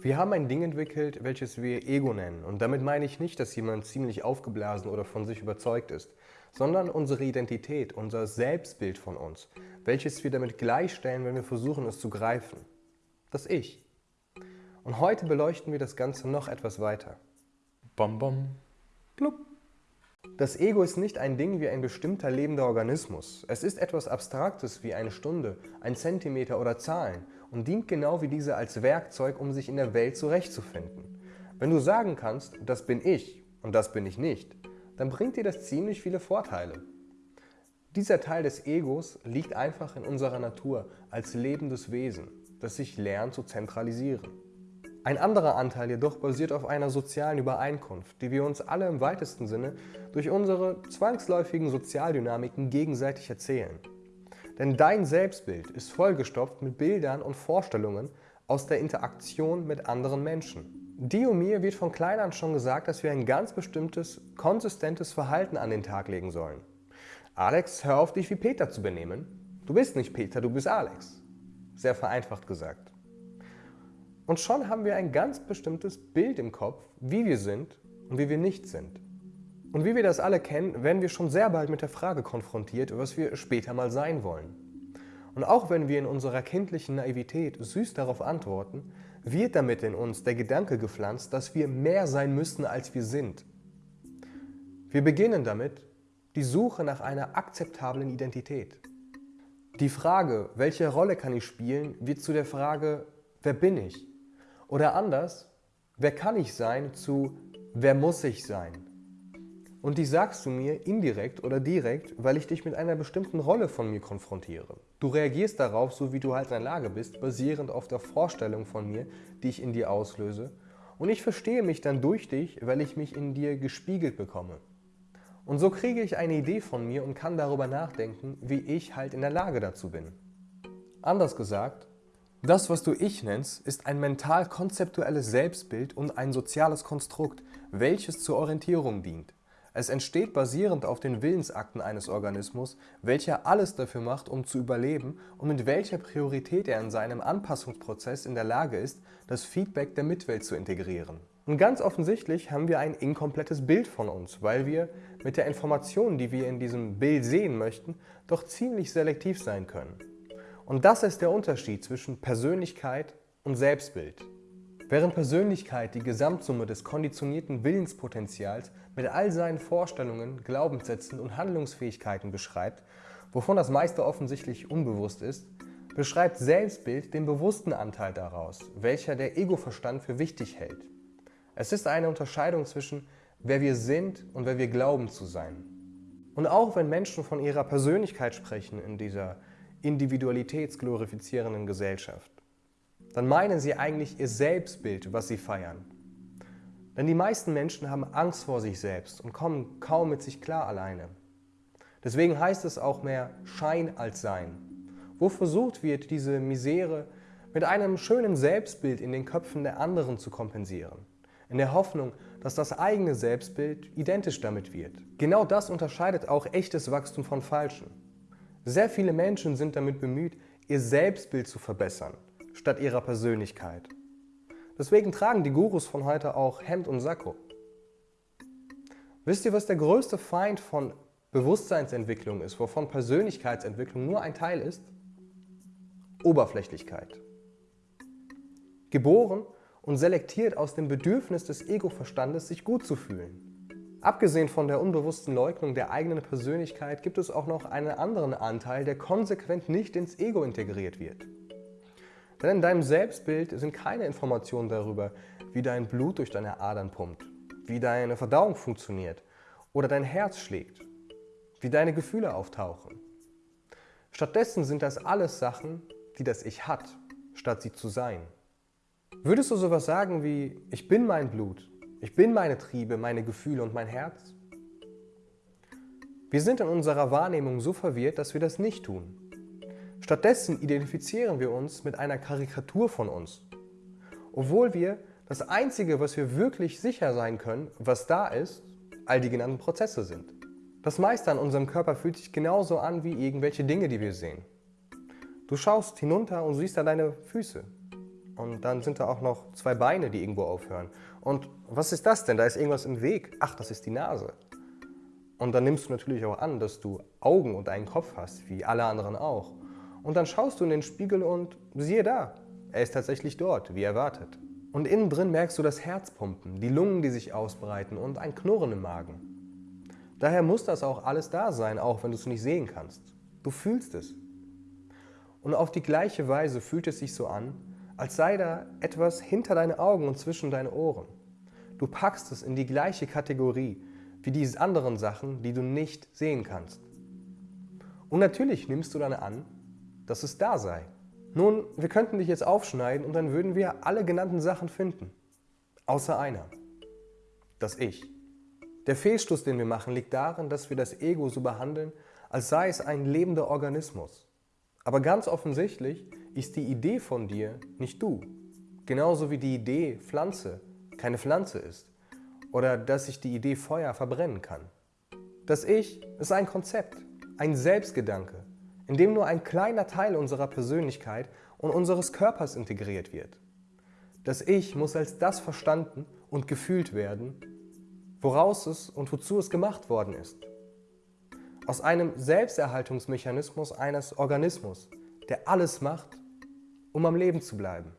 Wir haben ein Ding entwickelt, welches wir Ego nennen. Und damit meine ich nicht, dass jemand ziemlich aufgeblasen oder von sich überzeugt ist, sondern unsere Identität, unser Selbstbild von uns, welches wir damit gleichstellen, wenn wir versuchen, es zu greifen. Das Ich. Und heute beleuchten wir das Ganze noch etwas weiter. Bom, bom. Blub. Das Ego ist nicht ein Ding wie ein bestimmter lebender Organismus. Es ist etwas Abstraktes wie eine Stunde, ein Zentimeter oder Zahlen und dient genau wie diese als Werkzeug, um sich in der Welt zurechtzufinden. Wenn du sagen kannst, das bin ich und das bin ich nicht, dann bringt dir das ziemlich viele Vorteile. Dieser Teil des Egos liegt einfach in unserer Natur als lebendes Wesen, das sich lernt zu zentralisieren. Ein anderer Anteil jedoch basiert auf einer sozialen Übereinkunft, die wir uns alle im weitesten Sinne durch unsere zwangsläufigen Sozialdynamiken gegenseitig erzählen. Denn dein Selbstbild ist vollgestopft mit Bildern und Vorstellungen aus der Interaktion mit anderen Menschen. Dir und mir wird von klein an schon gesagt, dass wir ein ganz bestimmtes, konsistentes Verhalten an den Tag legen sollen. Alex, hör auf dich wie Peter zu benehmen. Du bist nicht Peter, du bist Alex. Sehr vereinfacht gesagt. Und schon haben wir ein ganz bestimmtes Bild im Kopf, wie wir sind und wie wir nicht sind. Und wie wir das alle kennen, werden wir schon sehr bald mit der Frage konfrontiert, was wir später mal sein wollen. Und auch wenn wir in unserer kindlichen Naivität süß darauf antworten, wird damit in uns der Gedanke gepflanzt, dass wir mehr sein müssten, als wir sind. Wir beginnen damit die Suche nach einer akzeptablen Identität. Die Frage, welche Rolle kann ich spielen, wird zu der Frage, wer bin ich? Oder anders, wer kann ich sein zu wer muss ich sein? Und die sagst du mir indirekt oder direkt, weil ich dich mit einer bestimmten Rolle von mir konfrontiere. Du reagierst darauf, so wie du halt in der Lage bist, basierend auf der Vorstellung von mir, die ich in dir auslöse. Und ich verstehe mich dann durch dich, weil ich mich in dir gespiegelt bekomme. Und so kriege ich eine Idee von mir und kann darüber nachdenken, wie ich halt in der Lage dazu bin. Anders gesagt, das, was du Ich nennst, ist ein mental-konzeptuelles Selbstbild und ein soziales Konstrukt, welches zur Orientierung dient. Es entsteht basierend auf den Willensakten eines Organismus, welcher alles dafür macht, um zu überleben und mit welcher Priorität er in seinem Anpassungsprozess in der Lage ist, das Feedback der Mitwelt zu integrieren. Und ganz offensichtlich haben wir ein inkomplettes Bild von uns, weil wir mit der Information, die wir in diesem Bild sehen möchten, doch ziemlich selektiv sein können. Und das ist der Unterschied zwischen Persönlichkeit und Selbstbild. Während Persönlichkeit die Gesamtsumme des konditionierten Willenspotenzials mit all seinen Vorstellungen, Glaubenssätzen und Handlungsfähigkeiten beschreibt, wovon das meiste offensichtlich unbewusst ist, beschreibt Selbstbild den bewussten Anteil daraus, welcher der Ego-Verstand für wichtig hält. Es ist eine Unterscheidung zwischen wer wir sind und wer wir glauben zu sein. Und auch wenn Menschen von ihrer Persönlichkeit sprechen in dieser individualitätsglorifizierenden Gesellschaft, dann meinen sie eigentlich ihr Selbstbild, was sie feiern. Denn die meisten Menschen haben Angst vor sich selbst und kommen kaum mit sich klar alleine. Deswegen heißt es auch mehr Schein als Sein, wo versucht wird, diese Misere mit einem schönen Selbstbild in den Köpfen der anderen zu kompensieren, in der Hoffnung, dass das eigene Selbstbild identisch damit wird. Genau das unterscheidet auch echtes Wachstum von falschen. Sehr viele Menschen sind damit bemüht, ihr Selbstbild zu verbessern, statt ihrer Persönlichkeit. Deswegen tragen die Gurus von heute auch Hemd und Sakko. Wisst ihr, was der größte Feind von Bewusstseinsentwicklung ist, wovon Persönlichkeitsentwicklung nur ein Teil ist? Oberflächlichkeit. Geboren und selektiert aus dem Bedürfnis des Ego-Verstandes, sich gut zu fühlen. Abgesehen von der unbewussten Leugnung der eigenen Persönlichkeit gibt es auch noch einen anderen Anteil, der konsequent nicht ins Ego integriert wird. Denn in deinem Selbstbild sind keine Informationen darüber, wie dein Blut durch deine Adern pumpt, wie deine Verdauung funktioniert oder dein Herz schlägt, wie deine Gefühle auftauchen. Stattdessen sind das alles Sachen, die das Ich hat, statt sie zu sein. Würdest du sowas sagen wie, ich bin mein Blut, ich bin meine Triebe, meine Gefühle und mein Herz. Wir sind in unserer Wahrnehmung so verwirrt, dass wir das nicht tun. Stattdessen identifizieren wir uns mit einer Karikatur von uns, obwohl wir das Einzige, was wir wirklich sicher sein können, was da ist, all die genannten Prozesse sind. Das meiste an unserem Körper fühlt sich genauso an wie irgendwelche Dinge, die wir sehen. Du schaust hinunter und siehst da deine Füße. Und dann sind da auch noch zwei Beine, die irgendwo aufhören. Und was ist das denn? Da ist irgendwas im Weg. Ach, das ist die Nase. Und dann nimmst du natürlich auch an, dass du Augen und einen Kopf hast, wie alle anderen auch. Und dann schaust du in den Spiegel und siehe da, er ist tatsächlich dort, wie erwartet. Und innen drin merkst du das Herzpumpen, die Lungen, die sich ausbreiten und ein Knurren im Magen. Daher muss das auch alles da sein, auch wenn du es nicht sehen kannst. Du fühlst es. Und auf die gleiche Weise fühlt es sich so an, als sei da etwas hinter deine Augen und zwischen deine Ohren. Du packst es in die gleiche Kategorie wie diese anderen Sachen, die du nicht sehen kannst. Und natürlich nimmst du dann an, dass es da sei. Nun, wir könnten dich jetzt aufschneiden und dann würden wir alle genannten Sachen finden. Außer einer. Das Ich. Der Fehlschluss, den wir machen, liegt darin, dass wir das Ego so behandeln, als sei es ein lebender Organismus. Aber ganz offensichtlich ist die Idee von dir nicht du. Genauso wie die Idee Pflanze keine Pflanze ist. Oder dass sich die Idee Feuer verbrennen kann. Das Ich ist ein Konzept, ein Selbstgedanke, in dem nur ein kleiner Teil unserer Persönlichkeit und unseres Körpers integriert wird. Das Ich muss als das verstanden und gefühlt werden, woraus es und wozu es gemacht worden ist. Aus einem Selbsterhaltungsmechanismus eines Organismus, der alles macht, um am Leben zu bleiben.